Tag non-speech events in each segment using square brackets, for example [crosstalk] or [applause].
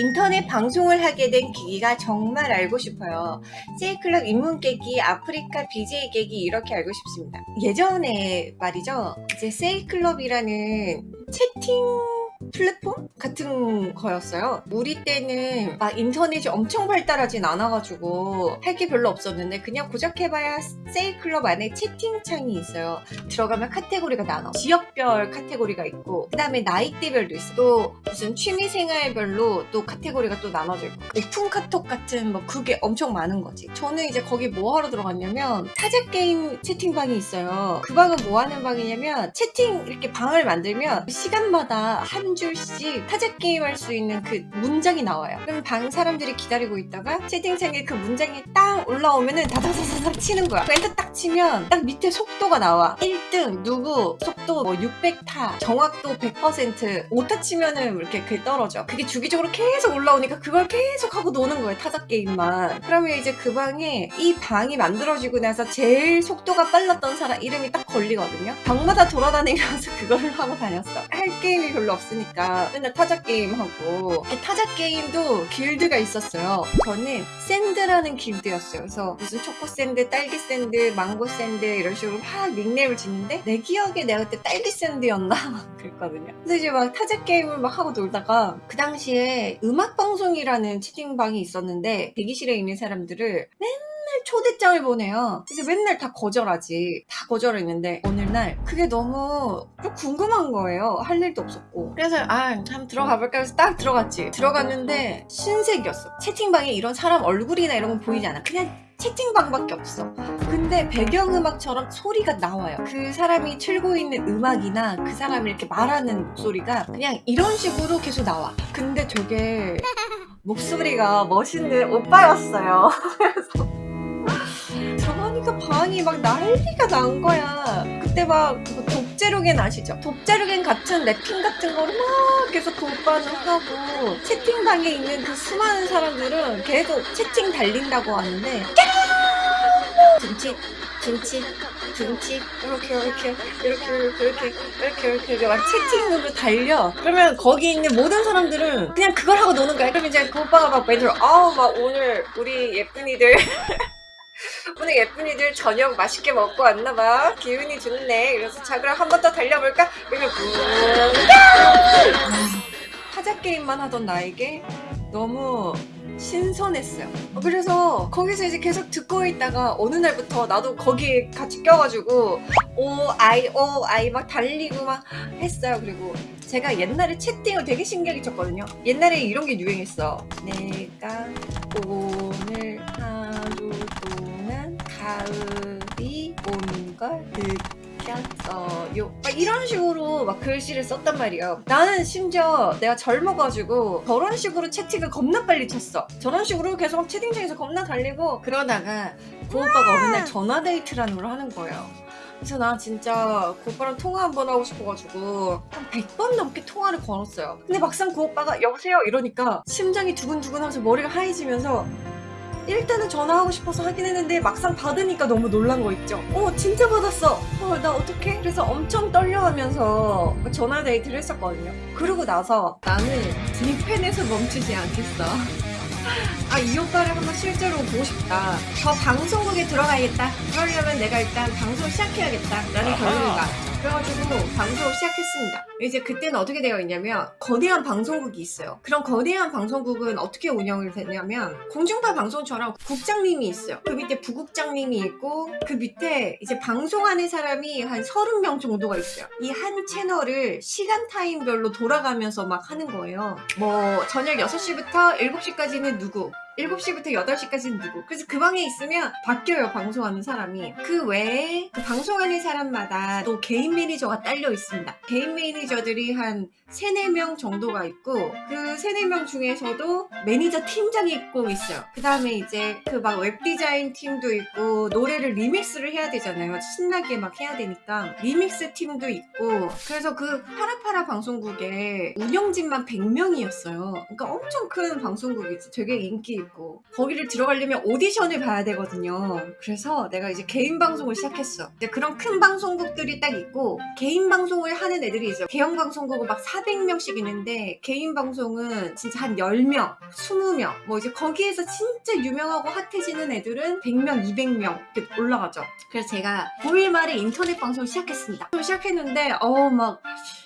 인터넷 방송을 하게 된 계기가 정말 알고 싶어요. 세이클럽 입문 계기, 아프리카 BJ 계기 이렇게 알고 싶습니다. 예전에 말이죠. 이제 세이클럽이라는 채팅 플랫폼 같은 거였어요. 우리 때는 막 인터넷이 엄청 발달하진 않아가지고 할 게 별로 없었는데 그냥 고작 해봐야 세이클럽 안에 채팅창이 있어요. 들어가면 카테고리가 나눠. 지역별 카테고리가 있고 그 다음에 나이대별도 있어. 또 무슨 취미생활별로 또 카테고리가 또 나눠져 있고 오픈 카톡 같은 뭐 그게 엄청 많은 거지. 저는 이제 거기 뭐 하러 들어갔냐면 타자 게임 채팅방이 있어요. 그 방은 뭐 하는 방이냐면 채팅 이렇게 방을 만들면 시간마다 한 줄씩 타자 게임 할 수 있는 그 문장이 나와요. 그럼 방 사람들이 기다리고 있다가 채팅창에 그 문장이 딱 올라오면은 다다다다닥 치는 거야. 엔터 딱 치면 딱 밑에 속도가 나와. 1등 누구 속도 뭐 600타 정확도 100% 오타 치면은 이렇게 그게 떨어져. 그게 주기적으로 계속 올라오니까 그걸 계속 하고 노는 거예요. 타자 게임만. 그러면 이제 그 방에 이 방이 만들어지고 나서 제일 속도가 빨랐던 사람 이름이 딱 걸리거든요. 방마다 돌아다니면서 [laughs] 그거를 하고 다녔어. 할 게임이 별로 없 으니까 맨날 타자 게임 하고 타자 게임도 길드가 있었어요. 저는 샌드라는 길드였어요. 그래서 무슨 초코 샌드, 딸기 샌드, 망고 샌드 이런 식으로 막 닉네임을 짓는데 내 기억에 내가 그때 딸기 샌드였나 막 [laughs] 그랬거든요. 그래서 이제 막 타자 게임을 막 하고 놀다가 그 당시에 음악 방송이라는 채팅방이 있었는데 대기실에 있는 사람들을 맨날 초대장을 보내요. 그래서 맨날 다 거절하지. 다 거절했는데 어느 날 그게 너무 좀 궁금한 거예요. 할 일도 없었고. 그래서 아 한번 들어가 볼까 해서 딱 들어갔지. 들어갔는데 신세계였어. 채팅방에 이런 사람 얼굴이나 이런 건 보이지 않아. 그냥 채팅방밖에 없어. 근데 배경음악처럼 소리가 나와요. 그 사람이 틀고 있는 음악이나 그 사람이 이렇게 말하는 목소리가 그냥 이런 식으로 계속 나와. 근데 되게 목소리가 멋있는 오빠였어요. [laughs] 그래서 하니까 방이 막 난리가 난 거야. 그때 막 독재로겐 아시죠? 독재로겐 같은 랩핑 같은 거를 막 계속 돌반을 하고 채팅방에 있는 그 수많은 사람들은 계속 채팅 달린다고 하는데 김치 김치 김치 이렇게 이렇게 이렇게 이렇게 이렇게 이렇게 이렇게, 이렇게 막 채팅으로 달려. 그러면 거기 있는 모든 사람들은 그냥 그걸 하고 노는 거야. 그럼 이제 그 오빠가 막 매들 아우 막 오늘 우리 예쁜이들 오늘 예쁜이들 저녁 맛있게 먹고 왔나봐 기운이 좋네 그래서 자 그럼 한 번 더 달려볼까? 그러면 타자 게임만 하던 나에게 너무 신선했어요. 어, 그래서 거기서 이제 계속 듣고 있다가 어느 날부터 나도 거기에 같이 껴가지고 오 아이 오 아이 막 달리고 막 했어요. 그리고 제가 옛날에 채팅을 되게 신기하게 쳤거든요. 옛날에 이런 게 유행했어. 내가 오늘 동안 가을이 오는 걸 느꼈어요. 막 이런 식으로 막 글씨를 썼단 말이에요. 나는 심지어 내가 젊어가지고 저런 식으로 채팅을 겁나 빨리 쳤어. 저런 식으로 계속 막 채팅창에서 겁나 달리고 그러다가 그 오빠가 어느 날 전화데이트라는 걸 하는 거예요. 그래서 나 진짜 그 오빠랑 통화 한번 하고 싶어가지고 한 100번 넘게 통화를 걸었어요. 근데 막상 그 오빠가 여보세요 이러니까 심장이 두근두근 하면서 머리가 하얘지면서 일단은 전화하고 싶어서 하긴 했는데 막상 받으니까 너무 놀란 거 있죠. 어 진짜 받았어. 어 나 어떡해? 그래서 엄청 떨려하면서 전화 데이트를 했었거든요. 그러고 나서 나는 네 팬에서 멈추지 않겠어. [laughs] 아 이 오빠를 한번 실제로 보고 싶다. 저 방송국에 들어가야겠다. 그러려면 내가 일단 방송 시작해야겠다. 라는 결론이 나. 그래가지고 방송을 시작했습니다. 이제 그때는 어떻게 되어 있냐면 거대한 방송국이 있어요. 그런 거대한 방송국은 어떻게 운영이 되냐면 공중파 방송처럼 국장님이 있어요. 그 밑에 부국장님이 있고 그 밑에 이제 방송하는 사람이 한 30명 정도가 있어요. 이 한 채널을 시간 타임별로 돌아가면서 막 하는 거예요. 뭐 저녁 6시부터 7시까지는 누구 7시부터 8시까지는 누구. 그래서 그 방에 있으면 바뀌어요 방송하는 사람이. 그 외에 그 방송하는 사람마다 또 개인 매니저가 딸려 있습니다. 개인 매니저들이 한 3, 4명 정도가 있고 그 3, 4명 중에서도 매니저 팀장이 꼭 있어요. 그 다음에 이제 그 막 웹디자인 팀도 있고 노래를 리믹스를 해야 되잖아요. 신나게 막 해야 되니까 리믹스 팀도 있고. 그래서 그 파라파라 방송국에 운영진만 100명이었어요. 그러니까 엄청 큰 방송국이지. 되게 인기 있고 거기를 들어가려면 오디션을 봐야 되거든요. 그래서 내가 이제 개인 방송을 시작했어. 이제 그런 큰 방송국들이 딱 있고 개인 방송을 하는 애들이 있어. 개영 방송국은 막 400명씩 있는데 개인 방송은 진짜 한 10명, 20명 뭐 이제 거기에서 진짜 유명하고 핫해지는 애들은 100명, 200명 이렇게 올라가죠. 그래서 제가 9일 말에 인터넷 방송을 시작했습니다. 시작했는데 어 막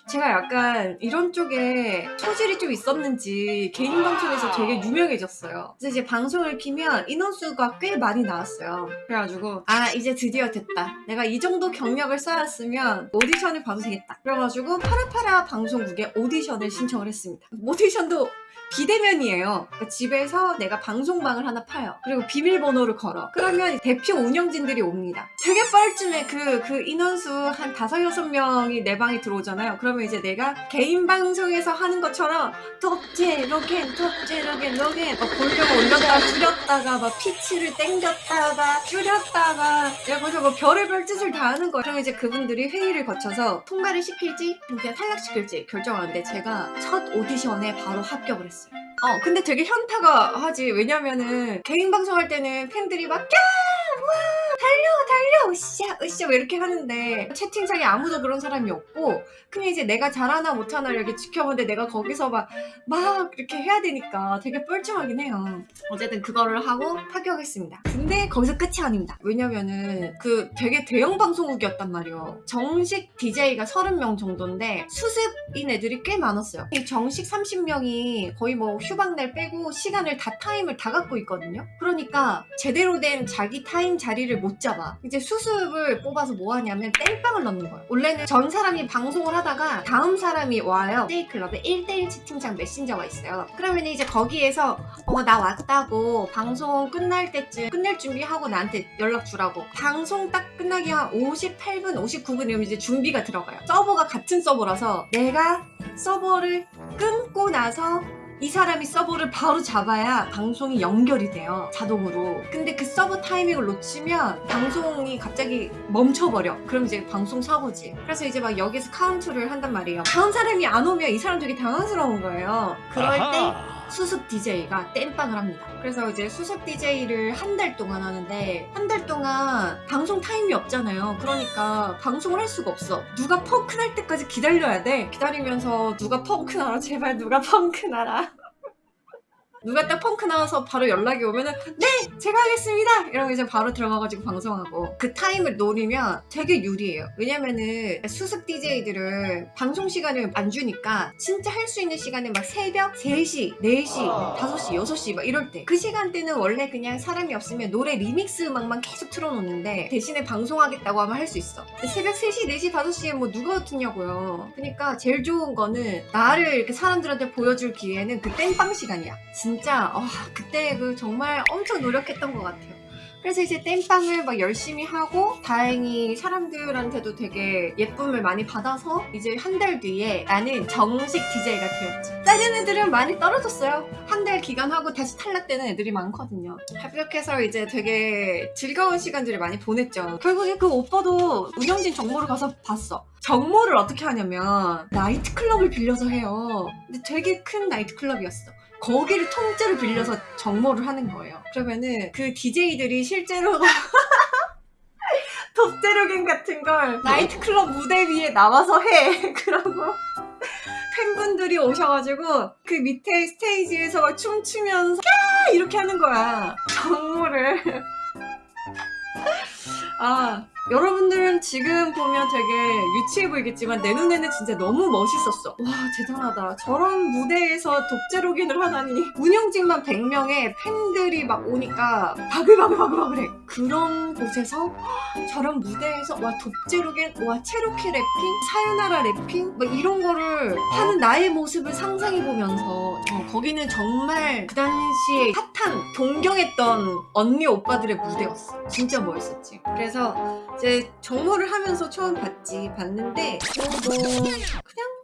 제가 약간 이런 쪽에 소질이 좀 있었는지 개인 방송에서 되게 유명해졌어요. 그래서 이제 방송을 키면 인원수가 꽤 많이 나왔어요. 그래가지고 아 이제 드디어 됐다. 내가 이 정도 경력을 쌓았으면 오디션을 봐도 되겠다. 그래가지고 파라파라 방송국에 오디션을 신청을 했습니다. 오디션도 비대면이에요. 그러니까 집에서 내가 방송방을 하나 파요. 그리고 비밀번호를 걸어. 그러면 대표 운영진들이 옵니다. 되게 뻘쭘해. 그, 그 인원수 한 다섯, 여섯 명이 내 방에 들어오잖아요. 그러면 이제 내가 개인 방송에서 하는 것처럼 톱제, 로겐, 톱제, 로겐, 로겐 막 볼륨 올렸다가 [laughs] 줄였다가 막 피치를 땡겼다가 줄였다가 그래서 뭐 별의별 짓을 다 하는 거예요. 그러면 이제 그분들이 회의를 거쳐서 통과를 시킬지 그냥 탈락시킬지 결정하는데 제가 첫 오디션에 바로 합격을 했어요. 어, 근데 되게 현타가 오지. 왜냐면은 개인 방송할 때는 팬들이 막 야! 와! 달려! 달려! 으쌰! 으쌰! 뭐 이렇게 하는데 채팅창에 아무도 그런 사람이 없고 그냥 이제 내가 잘하나 못하나 이렇게 지켜보는데 내가 거기서 막, 막 이렇게 해야 되니까 되게 뻘쭘하긴 해요. 어쨌든 그거를 하고 합격했습니다. 근데 거기서 끝이 아닙니다. 왜냐면은 그 되게 대형 방송국이었단 말이에요. 정식 DJ가 30명 정도인데 수습인 애들이 꽤 많았어요. 이 정식 30명이 거의 뭐 휴방날 빼고 시간을 다 타임을 다 갖고 있거든요. 그러니까 제대로 된 자기 타임 자리를 못 잡 아. 이제 수습을 뽑아서 뭐 하냐면 땜빵을 넣는 거예요. 원래는 전 사람이 방송을 하다가 다음 사람이 와요. 세이클럽에 1대1 채팅창 메신저가 있어요. 그러면 이제 거기에서 어 나 왔다고 방송 끝날 때쯤 끝낼 준비하고 나한테 연락 주라고 방송 딱 끝나기 한 58분 59분 이러면 이제 준비가 들어가요 서버가 같은 서버라서 내가 서버를 끊고 나서 이 사람이 서버를 바로 잡아야 방송이 연결이 돼요 자동으로. 근데 그 서버 타이밍을 놓치면 방송이 갑자기 멈춰버려. 그럼 이제 방송 사고지. 그래서 이제 막 여기서 카운트를 한단 말이에요. 다음 사람이 안 오면 이 사람 되게 당황스러운 거예요. 그럴 때 수습 DJ가 땜빵을 합니다. 그래서 이제 수습 DJ를 한 달 동안 하는데 한 달 동안 방송 타임이 없잖아요. 그러니까 방송을 할 수가 없어. 누가 펑크 날 때까지 기다려야 돼. 기다리면서 누가 펑크 나라 제발 누가 펑크 나라. 누가 딱 펑크 나와서 바로 연락이 오면은 네 제가 하겠습니다! 이러고 이제 바로 들어가가지고 방송하고 그 타임을 노리면 되게 유리해요. 왜냐면은 수습 DJ들은 방송 시간을 안 주니까 진짜 할 수 있는 시간은 막 새벽 3시 4시 5시 6시 막 이럴 때. 그 시간대는 원래 그냥 사람이 없으면 노래 리믹스 음악만 계속 틀어놓는데 대신에 방송하겠다고 하면 할 수 있어. 새벽 3시 4시 5시에 뭐 누가 듣냐고요. 그러니까 제일 좋은 거는 나를 이렇게 사람들한테 보여줄 기회는 그 땜빵 시간이야 진짜 어, 그때 그 정말 엄청 노력했던 것 같아요. 그래서 이제 땜빵을 막 열심히 하고 다행히 사람들한테도 되게 예쁨을 많이 받아서 이제 한 달 뒤에 나는 정식 DJ가 되었지. 다른 애들은 많이 떨어졌어요. 한 달 기간하고 다시 탈락되는 애들이 많거든요. 합격해서 이제 되게 즐거운 시간들을 많이 보냈죠. 결국에 그 오빠도 운영진 정모를 가서 봤어. 정모를 어떻게 하냐면 나이트클럽을 빌려서 해요. 근데 되게 큰 나이트클럽이었어. 거기를 통째로 빌려서 정모를 하는 거예요. 그러면은 그 DJ들이 실제로 [laughs] 덥제로겐 같은 걸 나이트클럽 무대 위에 나와서 해. [laughs] 그러고 팬분들이 오셔가지고 그 밑에 스테이지에서 막 춤추면서 야 이렇게 하는 거야. 정모를. [laughs] 아 여러분들은 지금 보면 되게 유치해 보이겠지만 내 눈에는 진짜 너무 멋있었어. 와 대단하다. 저런 무대에서 독재로긴을 하다니. 운영진만 100명의 팬들이 막 오니까 바글바글바글바글해. 그런 곳에서 저런 무대에서 와 독재로긴 와 체로키 래핑 사요나라 래핑 막 이런 거를 하는 나의 모습을 상상해 보면서 어, 거기는 정말 그 당시에 핫한 동경했던 언니 오빠들의 무대였어. 진짜 멋있었지. 그래서 이제 정모를 하면서 처음 봤지 봤는데 어, 뭐 그냥 뭐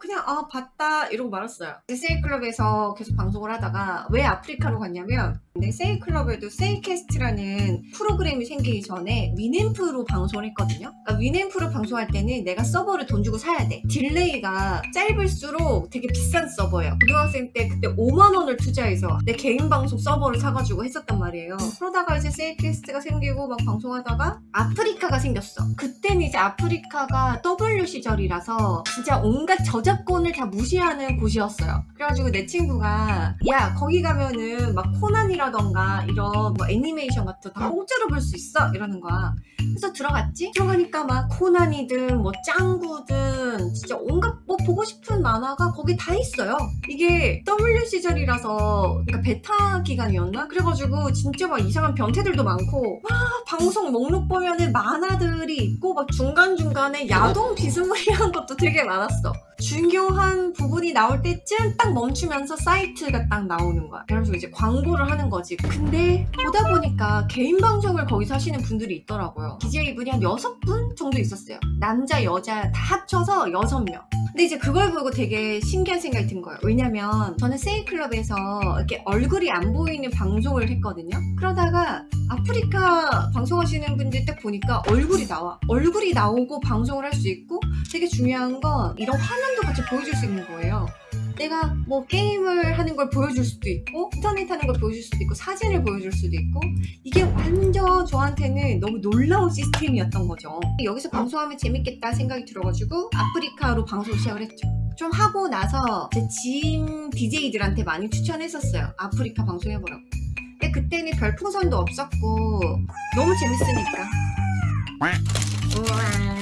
그냥 아 봤다 이러고 말았어요. 세이클럽에서 계속 방송을 하다가 왜 아프리카로 갔냐면 세이클럽에도 세이캐스트라는 프로그램이 생기기 전에 Winamp로 방송을 했거든요. 그러니까 Winamp로 방송할 때는 내가 서버를 돈 주고 사야 돼. delay가 짧을수록 되게 비싼 서버예요. 고등학생 때 그때 5만 원을 투자해서 내 개인 방송 서버를 사가지고 했었단 말이에요. 그러다가 이제 세이캐스트가 생기고 막 방송하다가 아프리카가 생겼어. 그때는 이제 아프리카가 W 시절이라서 진짜 온갖 저작권을 다 무시하는 곳이었어요. 그래가지고 내 친구가 야 거기 가면은 막 코난이라던가 이런 뭐 애니메이션 같은 거 다 공짜로 볼 수 있어 이러는 거야. 그래서 들어갔지? 들어가니까 막 코난이든 뭐 짱구든 진짜 온갖 뭐 보고 싶은 만화가 거기 다 있어요. 이게 W 시절이라서 그러니까 베타 기간이었나? 그래가지고 진짜 막 이상한 변태들도 많고 막 방송 목록 보면은 만화들이 있고 막 중간중간에 야동 비스무리한 것도 되게 많았어. 중요한 부분이 나올 때쯤 딱 멈추면서 사이트가 딱 나오는 거야. 그래서 이제 광고를 하는 거지. 근데 보다 보니까 개인 방송을 거기서 하시는 분들이 있더라고요. BJ분이 한 6분 정도 있었어요. 남자, 여자 다 합쳐서 6명. 근데 이제 그걸 보고 되게 신기한 생각이 든 거예요. 왜냐면 저는 세이클럽에서 이렇게 얼굴이 안 보이는 방송을 했거든요. 그러다가 아프리카 방송하시는 분들 딱 보니까 얼굴이 나와. 얼굴이 나오고 방송을 할 수 있고 되게 중요한 건 이런 화면도 같이 보여줄 수 있는 거예요. 내가 뭐 게임을 하는 걸 보여줄 수도 있고 인터넷 하는 걸 보여줄 수도 있고 사진을 보여줄 수도 있고 이게 완전 저한테는 너무 놀라운 시스템이었던 거죠. 여기서 방송하면 재밌겠다 생각이 들어가지고 아프리카로 방송 시작을 했죠. 좀 하고 나서 제 지인 BJ들한테 많이 추천했었어요. 아프리카 방송해보라고. 근데 그때는 별 풍선도 없었고 너무 재밌으니까. 우와,